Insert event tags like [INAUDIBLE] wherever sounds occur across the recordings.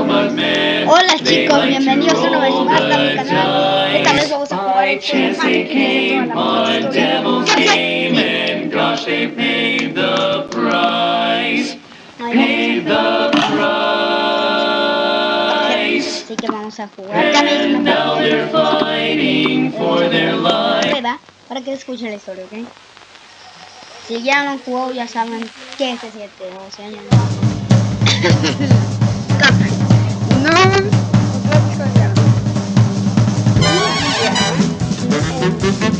Hola chicos, bienvenidos una vez más a mi canal. Esta vez vamos a jugar el Así que vamos a jugar. Ya me para que escuchen la historia, ¿ok? Si ya no han jugado, ya saben qué se siente. O sea, ya. No. [LAUGHS] Thank you.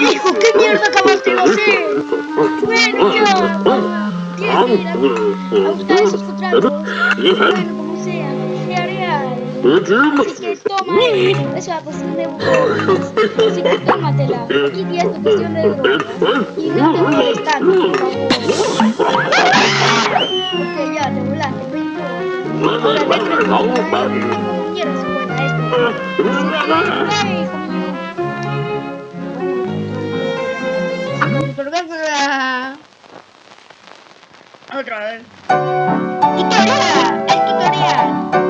Hijo, ¿qué mierda acabaste de hacer? Bueno. Tienes que ir a, buscar esos contratos. Bueno, como sea. Así que toma eso, es una cuestión de drogas. Así que tómatela. Y es tu cuestión de drogas. Y no te molestas, por favor. Ok, ya, te volaste, Otra vez. Tutorial, el tutorial.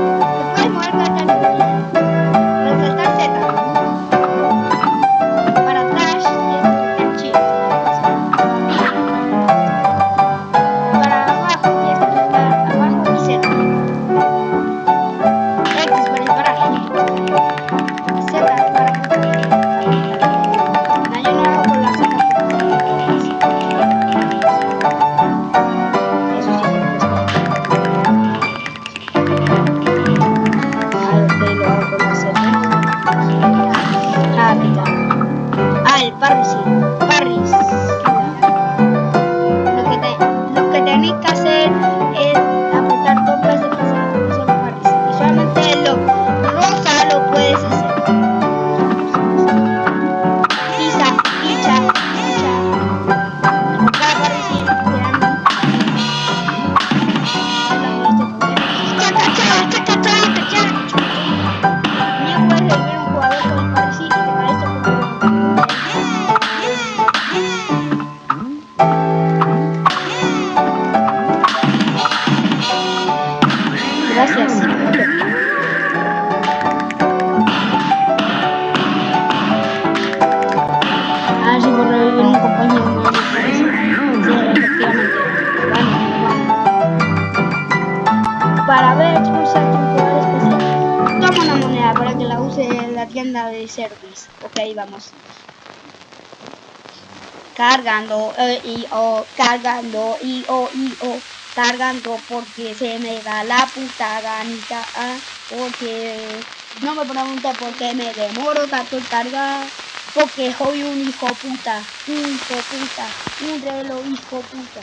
Cargando, eh, y o, cargando, y o, y o, cargando porque se me da la puta ganita, ah, porque No me pregunte por qué me demoro tanto en cargar. Porque soy un hijo puta. Un hijo puta. Un reloj hijo puta.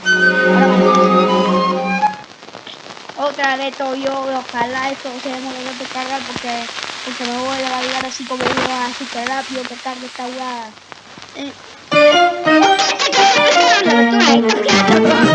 Otra vez yo, ojalá esto se demore de cargar porque, porque me voy a validar así como iba súper rápido que cargue esta. Eh. Cargando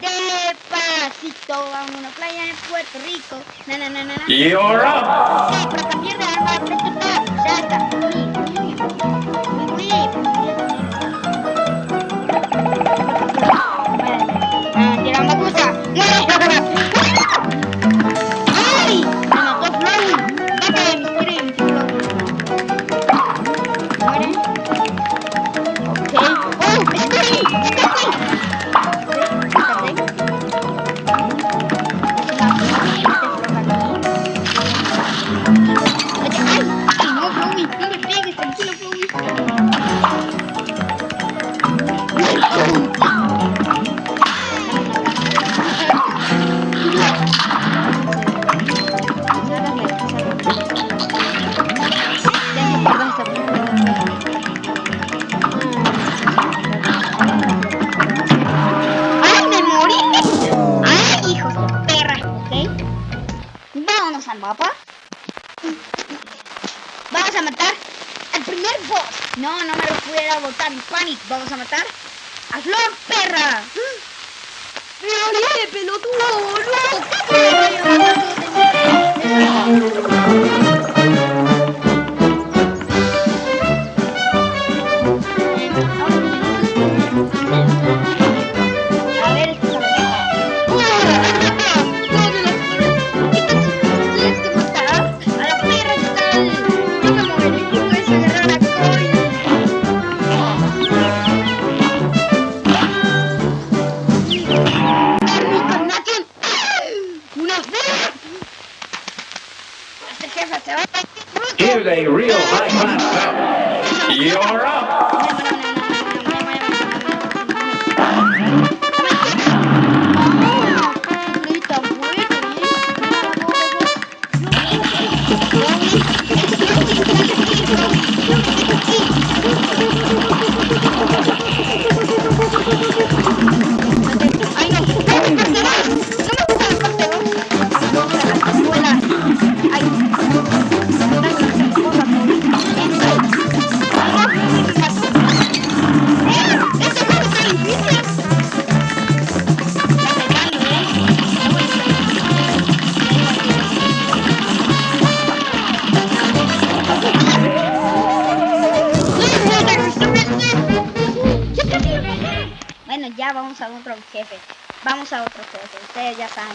Despacito, a una playa en Puerto Rico. Na, na, na, na, na. You're up. Sí, para cambiar de arma,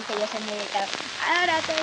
que yo soy muy dedicado. Ahora tengo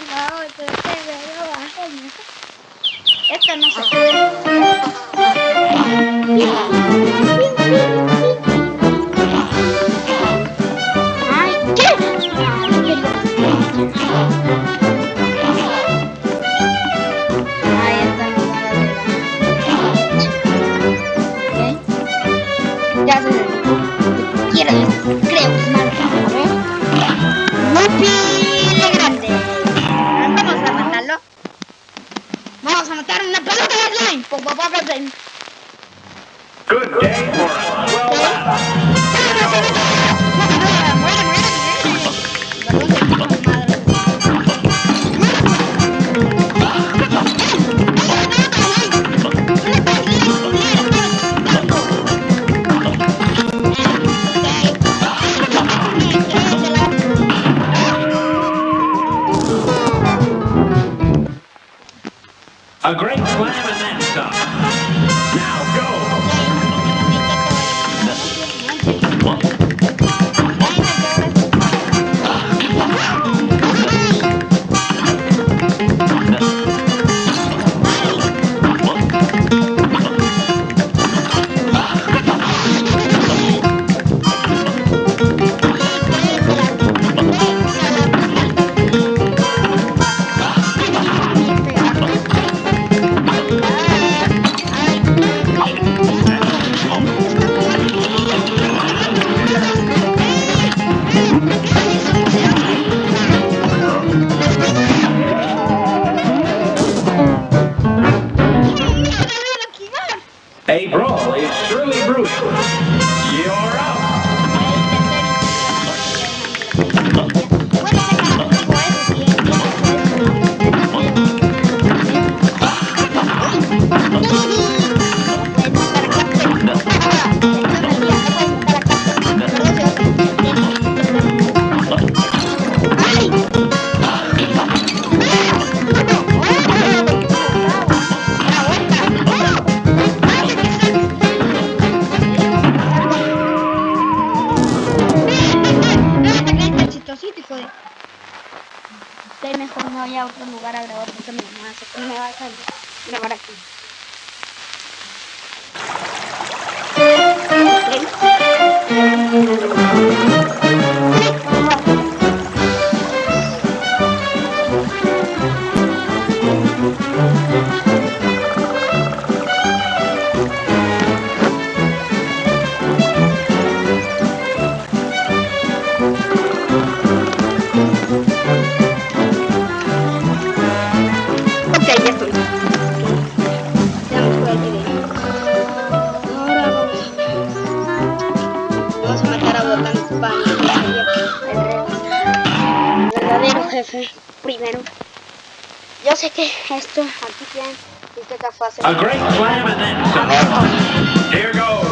que esto aquí tienen este café. A great and then. Here goes.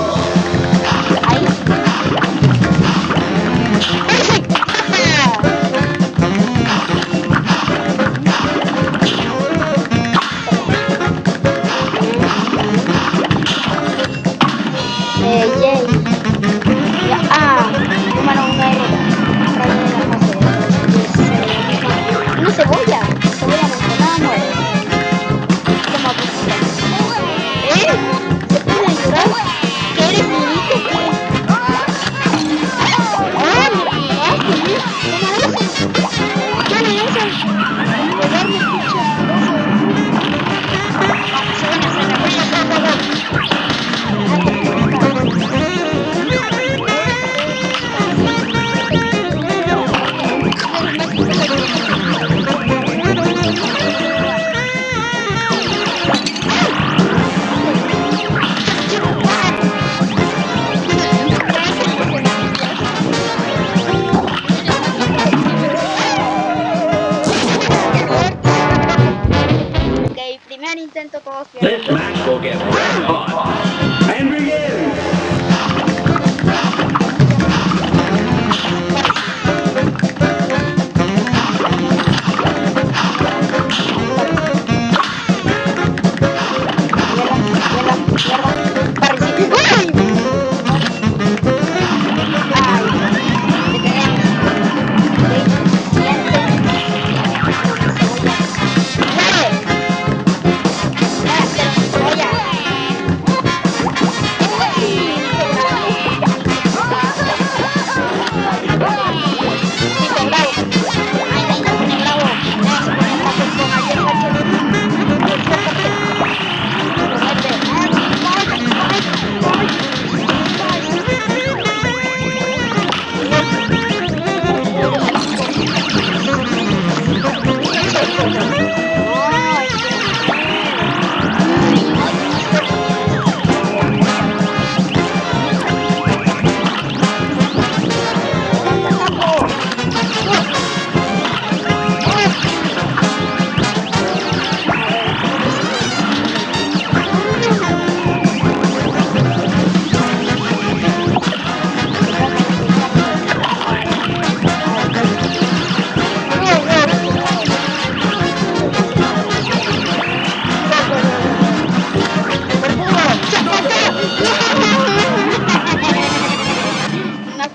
Manny sent. This match will get red hot. And begin!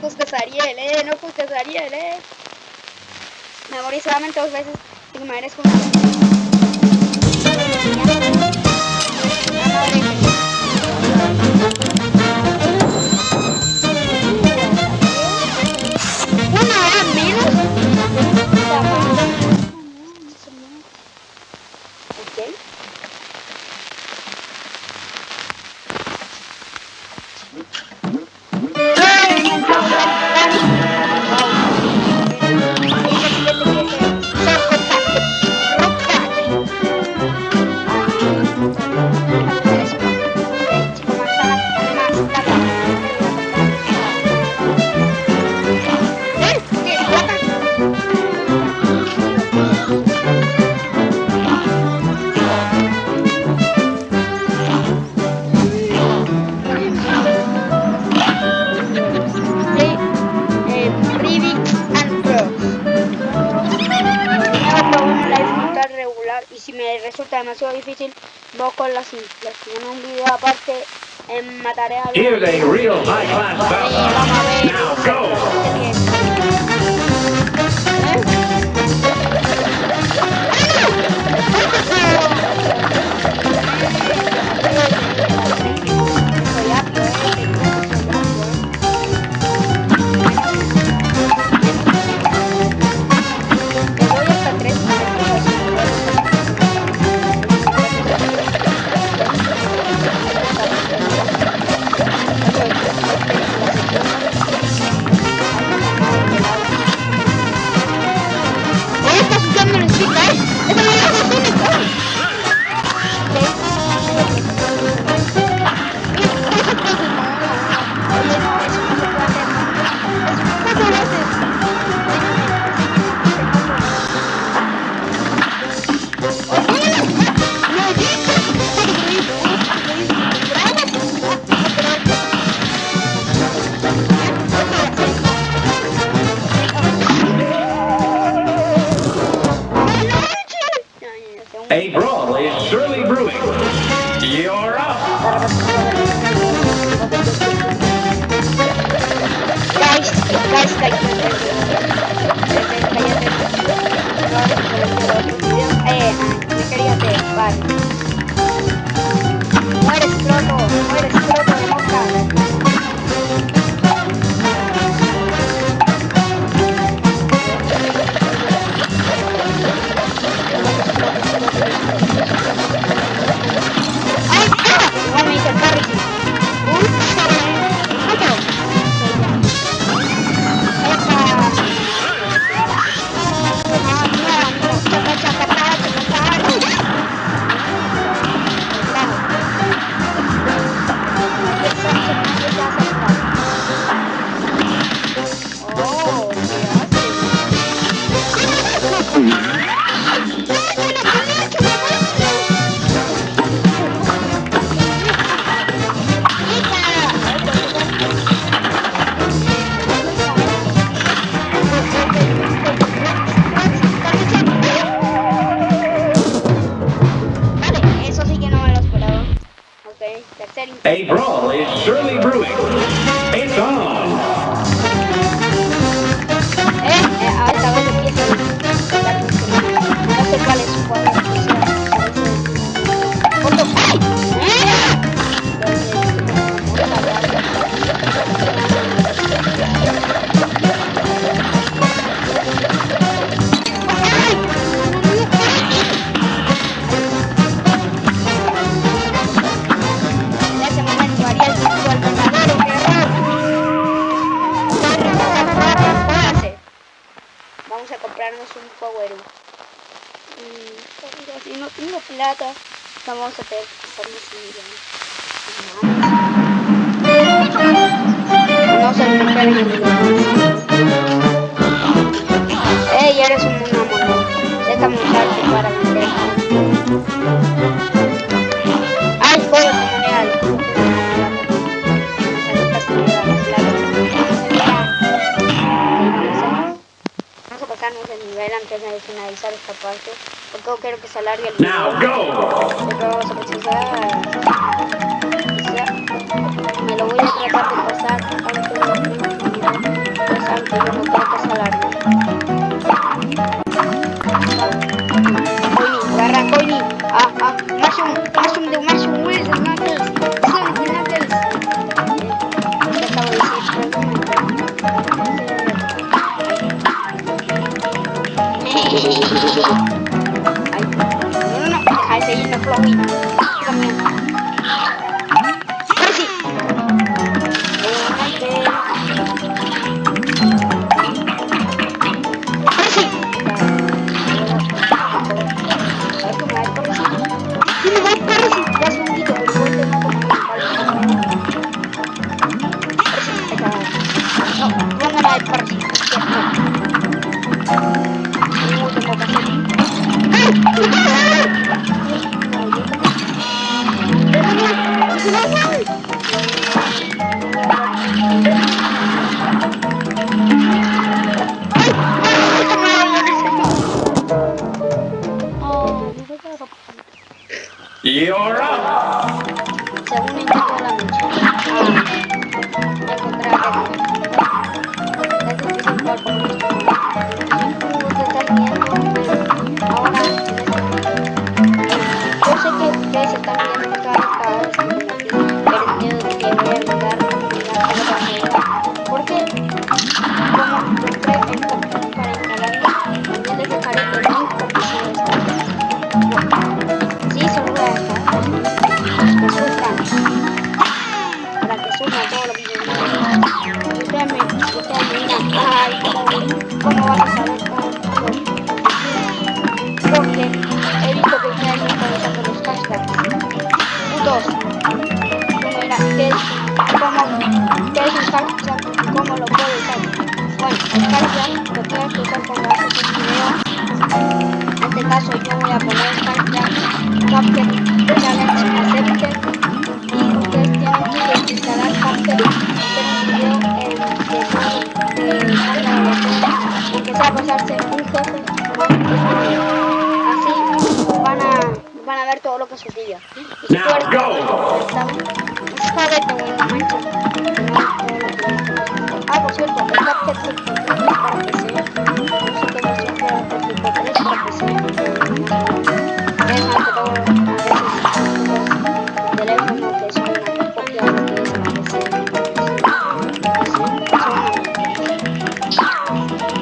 juzgues a Ariel, eh, no juzgues a Ariel, eh. Me morí solamente dos veces y me merezco una. difícil, no con las simples. Tiene un video aparte en mataré a los... Vamos a ver. like, Now go.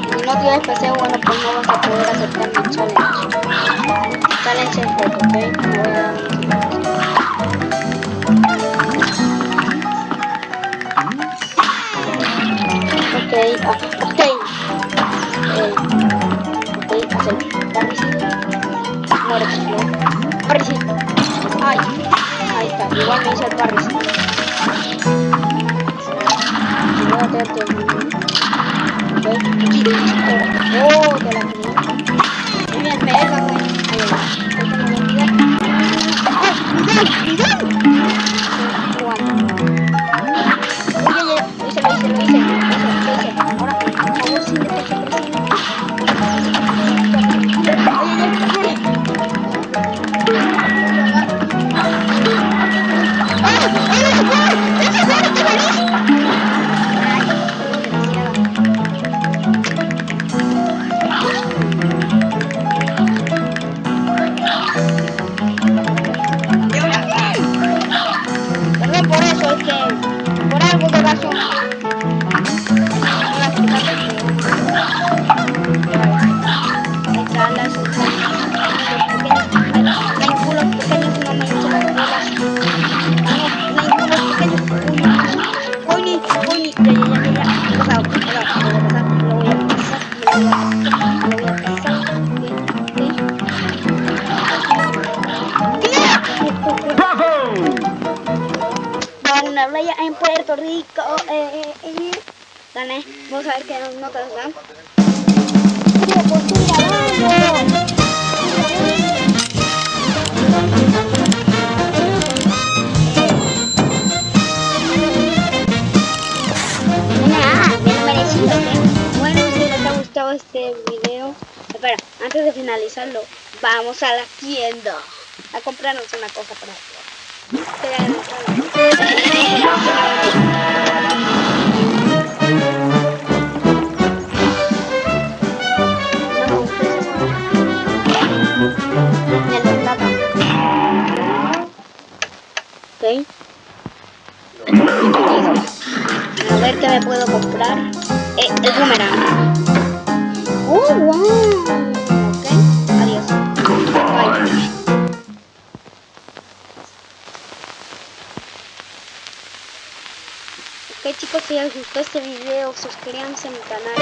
Si no tienes PC, bueno, pues no vas a poder aceptar mi. Challenge la antigua me el parricidio. ver qué notas dan. Ah, bien Bueno, si les ha gustado este video, espera, antes de finalizarlo, vamos a la tienda a comprarnos una cosa para. A ver qué me puedo comprar. Eh, el boomerang. ¡Oh, wow! Adiós. Bye. Ok chicos, si les gustó este video, suscríbanse a mi canal.